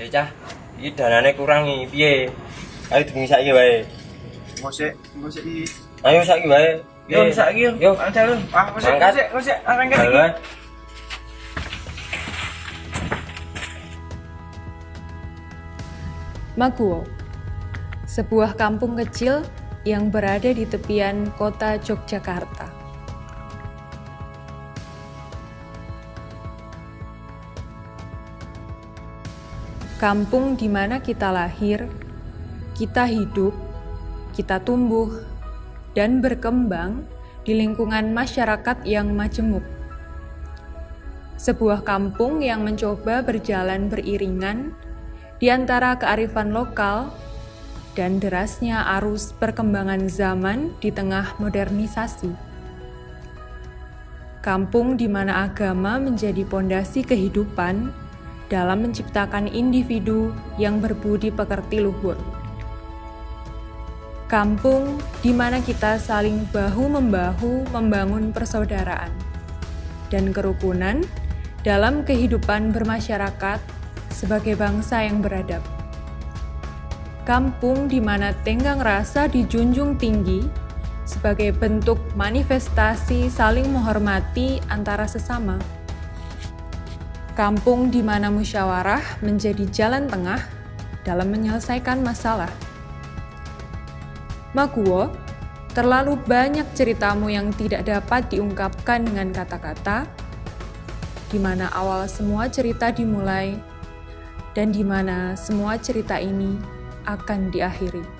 Ya cah, iki danane kurang iki piye? Ayo demi saiki wae. Ngosek, ngosek iki. Ayo saiki wae. Yo, saiki yo. Yo, Ancal. Ah, ngosek. Areng iki. Maguwo, sebuah kampung kecil yang berada di tepian kota Yogyakarta. Kampung di mana kita lahir, kita hidup, kita tumbuh, dan berkembang di lingkungan masyarakat yang majemuk. Sebuah kampung yang mencoba berjalan beriringan di antara kearifan lokal dan derasnya arus perkembangan zaman di tengah modernisasi. Kampung di mana agama menjadi pondasi kehidupan dalam menciptakan individu yang berbudi pekerti luhur. Kampung di mana kita saling bahu-membahu membangun persaudaraan dan kerukunan dalam kehidupan bermasyarakat sebagai bangsa yang beradab. Kampung di mana tenggang rasa dijunjung tinggi sebagai bentuk manifestasi saling menghormati antara sesama. Kampung di mana musyawarah menjadi jalan tengah dalam menyelesaikan masalah. Maguwo, terlalu banyak ceritamu yang tidak dapat diungkapkan dengan kata-kata, di mana awal semua cerita dimulai dan di mana semua cerita ini akan diakhiri.